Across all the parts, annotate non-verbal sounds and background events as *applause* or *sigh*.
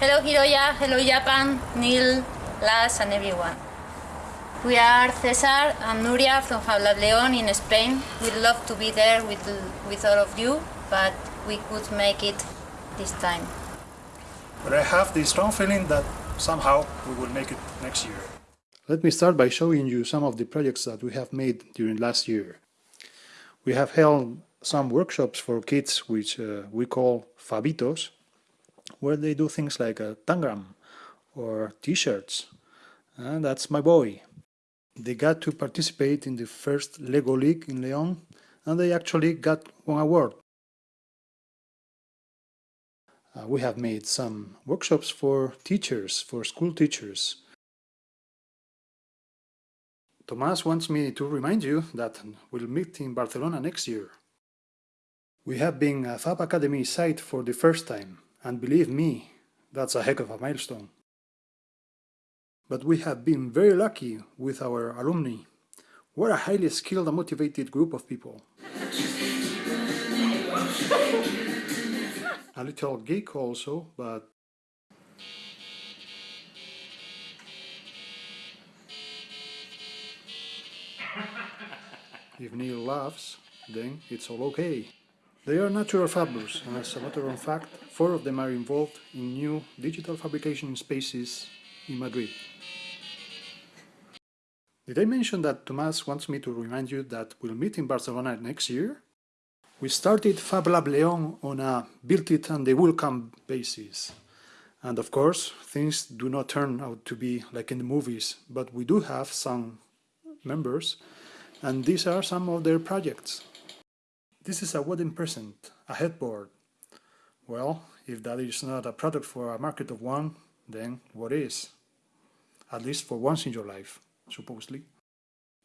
Hello Hiroya, hello Japan, Neil, Las and everyone. We are Cesar and Nuria from Fab Leon in Spain. We'd love to be there with, with all of you, but we could make it this time. But I have the strong feeling that somehow we will make it next year. Let me start by showing you some of the projects that we have made during last year. We have held some workshops for kids which uh, we call Fabitos, where they do things like a tangram or t-shirts. And that's my boy. They got to participate in the first Lego League in León and they actually got one award. Uh, we have made some workshops for teachers, for school teachers. Tomás wants me to remind you that we'll meet in Barcelona next year. We have been a Fab Academy site for the first time, and believe me, that's a heck of a milestone. But we have been very lucky with our alumni. We're a highly skilled and motivated group of people. *laughs* a little geek also, but *laughs* if Neil laughs, then it's all okay. They are natural fablers, and as a matter of fact, four of them are involved in new digital fabrication spaces in Madrid. Did I mention that Tomás wants me to remind you that we'll meet in Barcelona next year? We started Fab Lab León on a built it and they will come basis. And of course, things do not turn out to be like in the movies, but we do have some members, and these are some of their projects. This is a wedding present, a headboard. Well, if that is not a product for a market of one, then what is? At least for once in your life supposedly.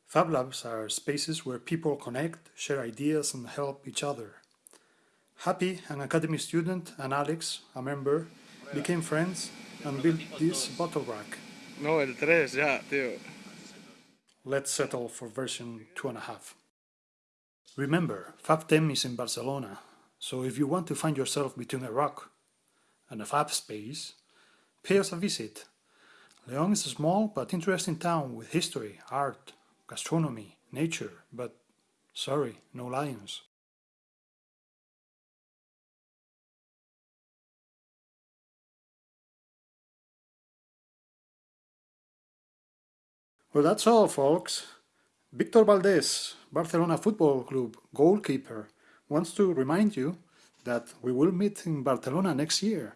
Fab Labs are spaces where people connect, share ideas and help each other. Happy, an academy student, and Alex, a member, became friends and built this bottle rack. No, el 3 ya, tío. Let's settle for version 2.5. Remember, FAB10 is in Barcelona, so if you want to find yourself between a rock and a fab space, pay us a visit León is a small but interesting town with history, art, gastronomy, nature, but sorry, no lions. Well, that's all, folks. Victor Valdés, Barcelona Football Club goalkeeper, wants to remind you that we will meet in Barcelona next year.